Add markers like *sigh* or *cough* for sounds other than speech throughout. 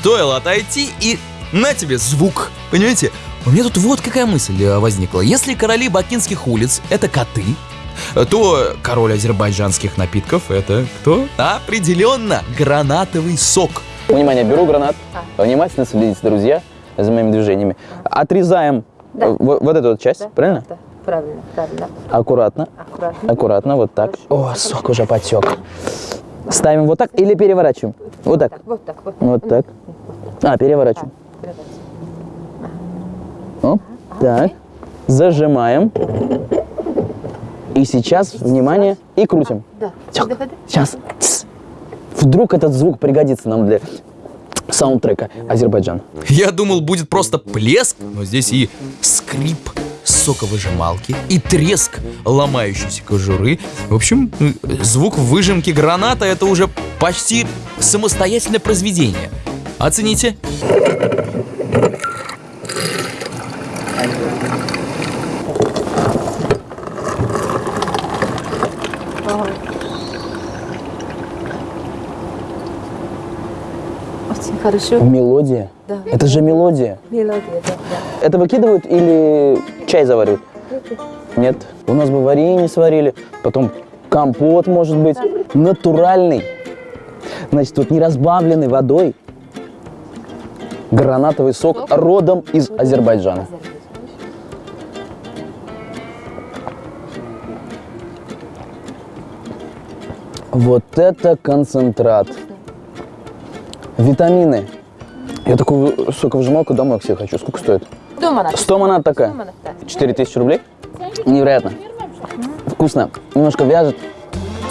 стоило отойти и на тебе звук. Понимаете? У меня тут вот какая мысль э, возникла. Если короли бакинских улиц — это коты, то король азербайджанских напитков — это кто? Определенно гранатовый сок. Внимание, беру гранат. Внимательно следите, друзья, за моими движениями. Отрезаем Да. э, вот, вот эту вот часть, Да, правильно? Да, правильно, правильно. Аккуратно. Аккуратно. Аккуратно, вот так. О, сок уже потек. Ставим вот так или переворачиваем? Вот так. Вот так, вот. Вот так. А, переворачиваем. Так. Зажимаем. И сейчас, внимание, и крутим. Да. Сейчас. Вдруг этот звук пригодится нам для саундтрека Азербайджан. Я думал, будет просто плеск, но здесь и скрип соковыжималки, и треск ломающейся кожуры. В общем, звук выжимки граната — это уже почти самостоятельное произведение. Оцените. Очень хорошо. Мелодия. Да. Это же мелодия. Мелодия, да, да. Это выкидывают или чай заваривают? Нет. У нас бы варенье сварили, потом компот может быть. Натуральный. Значит, вот не разбавленный водой. Гранатовый сок родом из Азербайджана. Вот это концентрат. Витамины. Я такую соковыжималку домой к себе хочу. Сколько стоит? Дома надо. 100 манат такая. Дома надо. 4000 рублей? Невероятно. Вкусно. Немножко вяжет.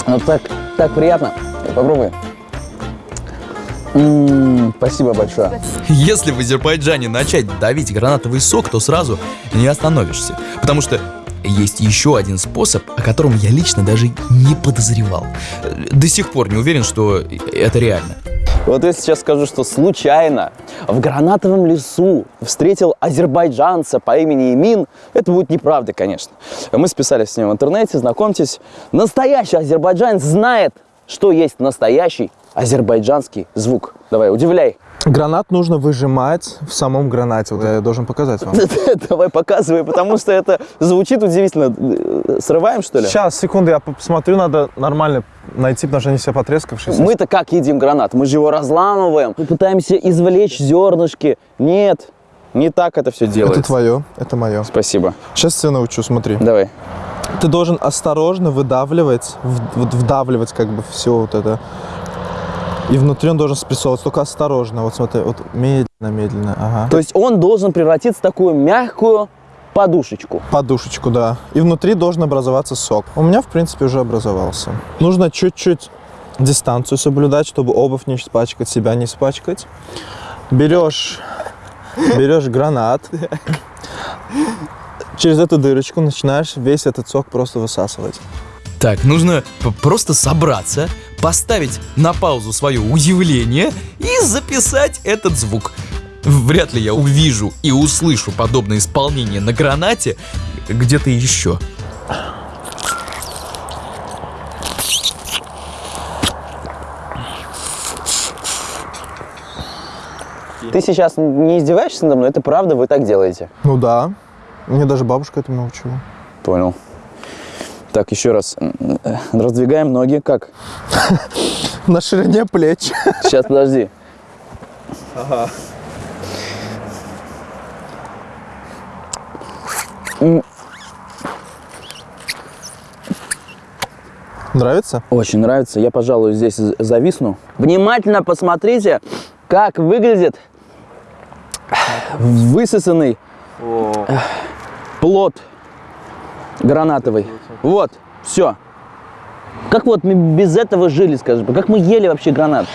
Но так, так приятно. Попробуй. М, спасибо большое. Если в Азербайджане начать давить гранатовый сок, то сразу не остановишься. Потому что есть еще один способ, о котором я лично даже не подозревал. До сих пор не уверен, что это реально. Вот я сейчас скажу, что случайно в гранатовом лесу встретил азербайджанца по имени Имин. Это будет неправда, конечно. Мы списались с ним в интернете, знакомьтесь. Настоящий азербайджанец знает, что есть настоящий азербайджанский звук. Давай, удивляй. Гранат нужно выжимать в самом гранате. Вот я должен показать вам. *laughs* Давай, показывай, потому что это звучит удивительно. Срываем, что ли? Сейчас, секунду, я посмотрю, надо нормально найти, потому что они все потрескавшиеся. Мы-то как едим гранат? Мы же его разламываем. Мы пытаемся извлечь зернышки. Нет, не так это все Это делается. твое, это мое. Спасибо. Сейчас тебя научу, смотри. Давай. Ты должен осторожно выдавливать, вдавливать как бы все вот это. И внутри он должен спрессовываться, только осторожно. Вот смотри, вот медленно, медленно, ага. То есть он должен превратиться в такую мягкую подушечку. Подушечку, да. И внутри должен образоваться сок. У меня, в принципе, уже образовался. Нужно чуть-чуть дистанцию соблюдать, чтобы обувь не испачкать, себя не испачкать. Берешь, берешь гранат. Через эту дырочку начинаешь весь этот сок просто высасывать. Так, нужно просто собраться, поставить на паузу свое удивление и записать этот звук. Вряд ли я увижу и услышу подобное исполнение на гранате где-то еще. Ты сейчас не издеваешься надо мной? Это правда, вы так делаете? Ну да, мне даже бабушка этому научила. Понял. Так, еще раз. Э, Раздвигаем ноги. Как? *laughs* На ширине плеч. *laughs* Сейчас, подожди. Нравится? Очень нравится. Я, пожалуй, здесь зависну. Внимательно посмотрите, как выглядит высосанный э, плод гранатовый. Вот, все. Как вот мы без этого жили, скажем? Как мы ели вообще гранат?